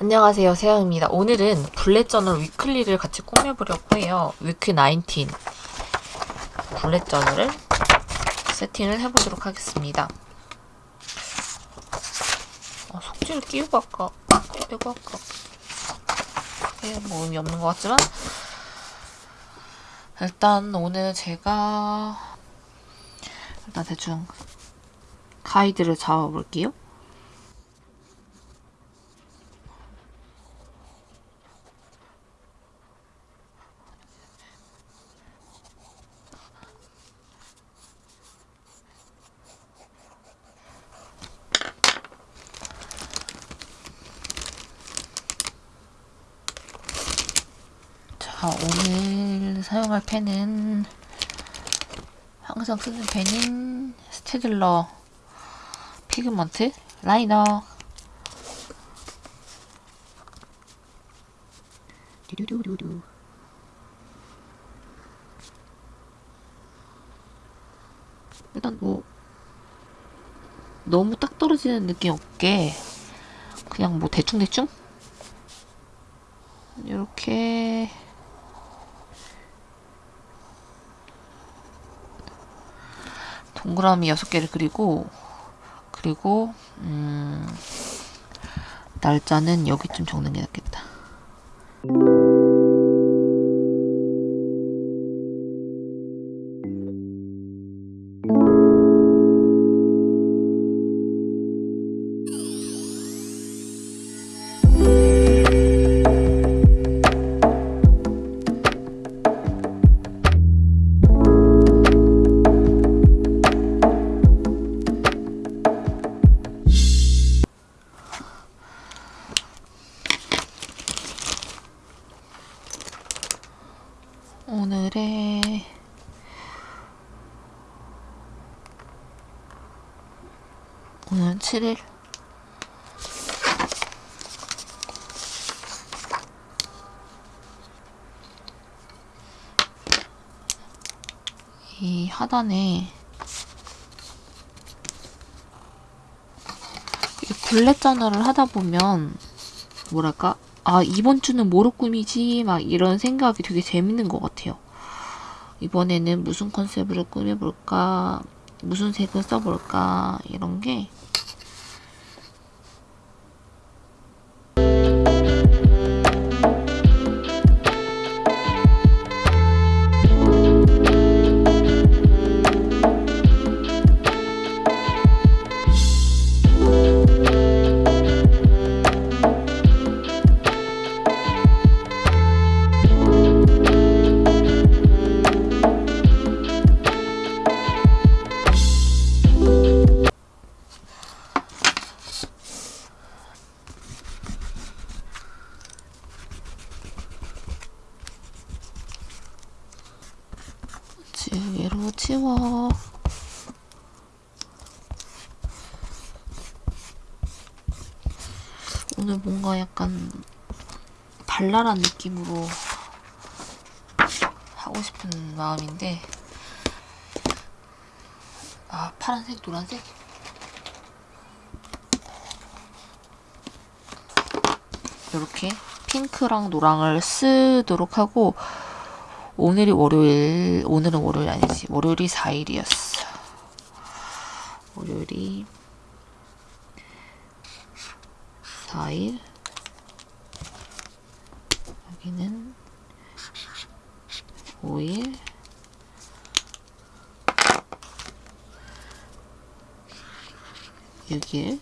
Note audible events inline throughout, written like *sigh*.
안녕하세요 세영입니다. 오늘은 bullet journal weekly를 같이 꾸며보려고 해요. week 19 bullet journal을 세팅을 해보도록 하겠습니다. 어, 속지를 끼우고 할까? 빼고 할까? 크게 뭐 의미 없는 것 같지만 일단 오늘 제가 일단 대충 가이드를 잡아볼게요. 자, 오늘 사용할 펜은 항상 쓰는 펜인 Staedtler pigment liner. 두두두두두 일단 뭐 너무 딱 떨어지는 느낌 없게 그냥 뭐 대충대충? 이렇게 동그라미 6개를 그리고 그리고 음, 날짜는 여기쯤 적는 게 낫겠다. 오늘은 7일. 이 하단에 이 블랙 저널을 하다 보면 뭐랄까? 아 이번 주는 뭐로 꾸미지? 막 이런 생각이 되게 재밌는 것 같아요. 이번에는 무슨 컨셉으로 꾸며볼까 무슨 색을 써볼까 이런 게 지우개로 치워. 오늘 뭔가 약간 발랄한 느낌으로 하고 싶은 마음인데 아 파란색 노란색? 이렇게 핑크랑 노랑을 쓰도록 하고 오늘이 월요일 오늘은 월요일 아니지. 월요일이 4일이었어. 월요일이 4일? 여기는 5일? 여기에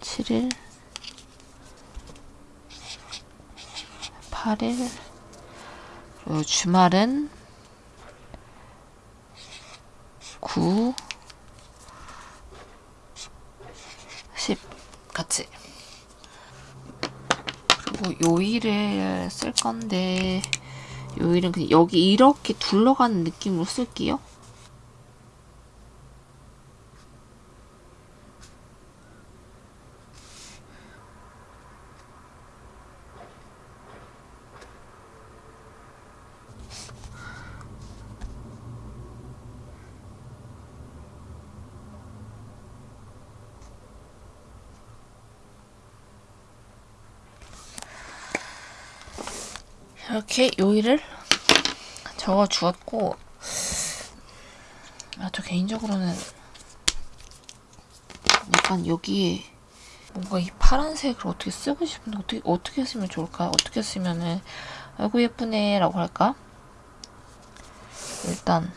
7일 8일 그리고 주말은 9 10 같이. 그리고 요일을 쓸 건데 요일은 그냥 여기 이렇게 둘러가는 느낌으로 쓸게요 이렇게 요일을 적어 주었고 아, 저 개인적으로는 약간 여기에 뭔가 이 파란색을 어떻게 쓰고 싶은데 어떻게 어떻게 쓰면 좋을까? 어떻게 쓰면은 아이고 예쁘네 라고 할까? 일단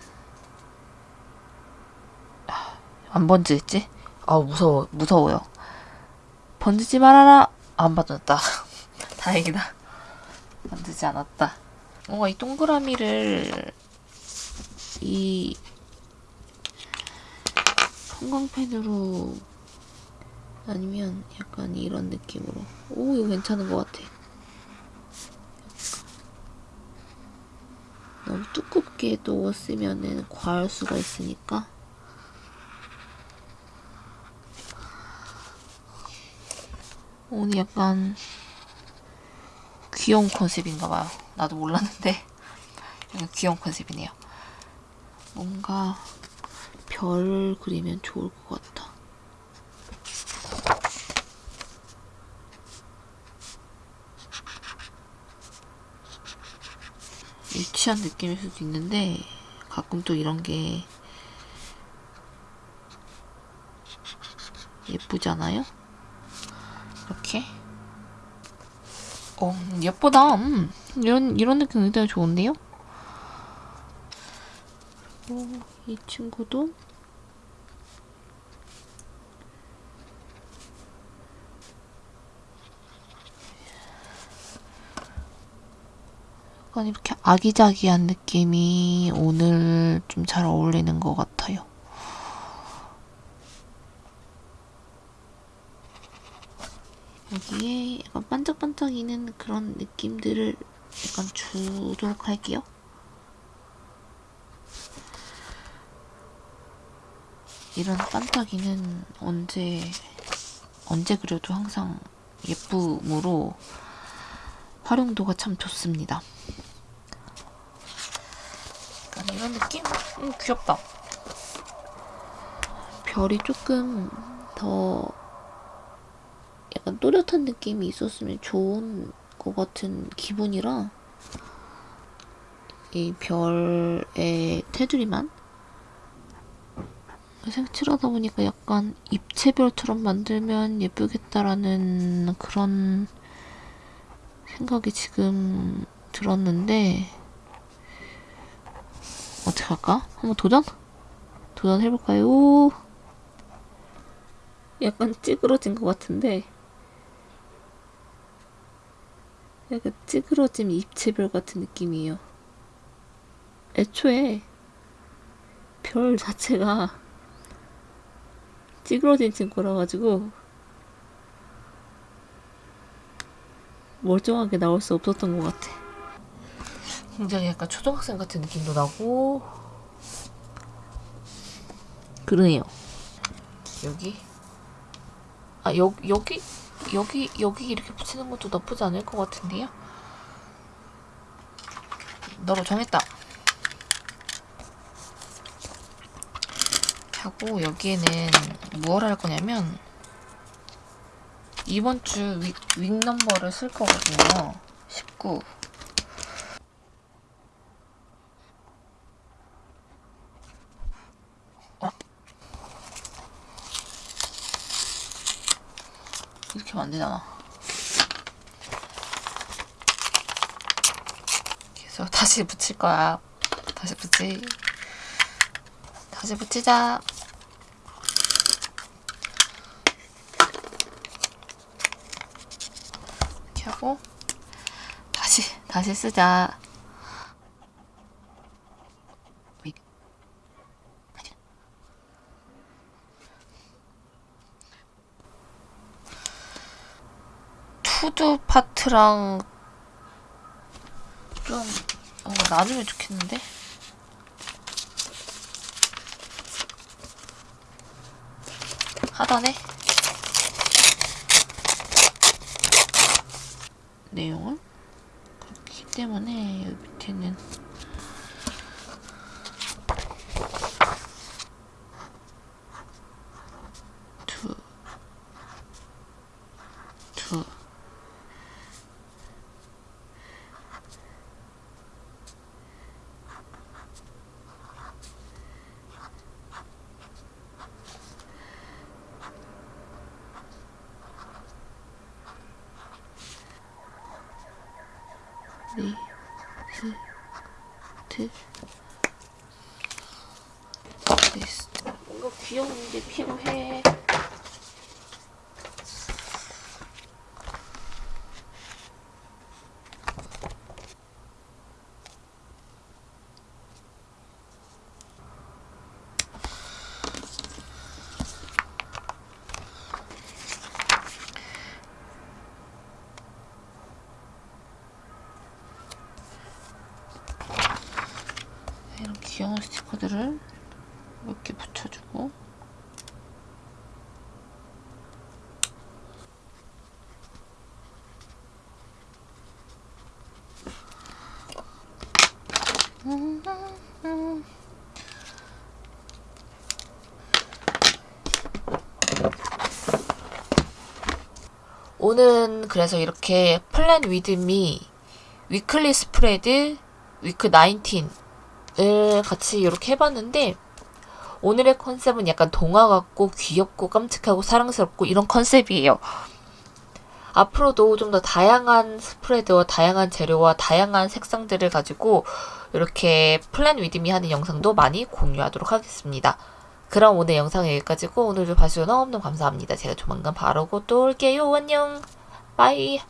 아, 안 번지겠지? 아 무서워 무서워요. 번지지 말아라. 안 번졌다. *laughs* 다행이다. 번지지 않았다. 뭔가 이 동그라미를 이 형광펜으로 아니면 약간 이런 느낌으로. 오 이거 괜찮은 것 같아. 너무 두껍게 또 쓰면은 과할 수가 있으니까. 오늘 약간 귀여운 컨셉인가 봐요. 나도 몰랐는데. *laughs* 귀여운 컨셉이네요. 뭔가 별 그리면 좋을 것 같아 유치한 느낌일 수도 있는데 가끔 또 이런 게 예쁘잖아요? 이렇게 어 예쁘다 음, 이런 이런 느낌 굉장히 좋은데요? 그리고 이 친구도 약간 이렇게 아기자기한 느낌이 오늘 좀 잘 어울리는 것 같아요. 여기에 약간 반짝반짝이는 그런 느낌들을 약간 주도록 할게요. 이런 반짝이는 언제 언제 그려도 항상 예쁨으로 활용도가 참 좋습니다. 약간 이런 느낌? 음, 귀엽다. 별이 조금 더 약간 또렷한 느낌이 있었으면 좋은 것 같은 기분이라 이 별의 테두리만 색칠하다 보니까 약간 입체별처럼 만들면 예쁘겠다라는 그런 생각이 지금 들었는데 어떻게 할까? 한번 도전? 도전해볼까요? 약간 찌그러진 것 같은데 약간 찌그러짐 입체별 같은 느낌이에요. 애초에 별 자체가 찌그러진 친구라 가지고 멀쩡하게 나올 수 없었던 것 같아. 굉장히 약간 초등학생 같은 느낌도 나고 그러네요. 여기 아 여, 여기 여기 여기 이렇게 붙이는 것도 나쁘지 않을 것 같은데요? 너로 정했다. 하고 여기에는 무엇 할 거냐면 이번 주 윅, 윅 넘버를 쓸 거거든요. 19. 하면 안 되잖아. 그래서 다시 붙일 거야. 다시 붙이. 다시 붙이자. 이렇게 하고 다시 다시 쓰자. 투두 파트랑 좀 어, 나누면 좋겠는데? 하단에 내용을 그렇기 때문에 여기 밑에는 두, 두, 리스트 리스트 뭔가 귀여운 게 필요해. 스티커들을 몇개 붙여주고. 오늘은 그래서 이렇게 플랜 위드미 weekly spread week 19을 같이 이렇게 해봤는데 오늘의 컨셉은 약간 동화 같고 귀엽고 깜찍하고 사랑스럽고 이런 컨셉이에요. 앞으로도 좀 더 다양한 spread와 다양한 재료와 다양한 색상들을 가지고 이렇게 plan with me 하는 영상도 많이 공유하도록 하겠습니다. 그럼 오늘 영상 여기까지고 오늘도 봐주셔서 너무너무 감사합니다. 제가 조만간 바르고 또 올게요. 안녕. 빠이.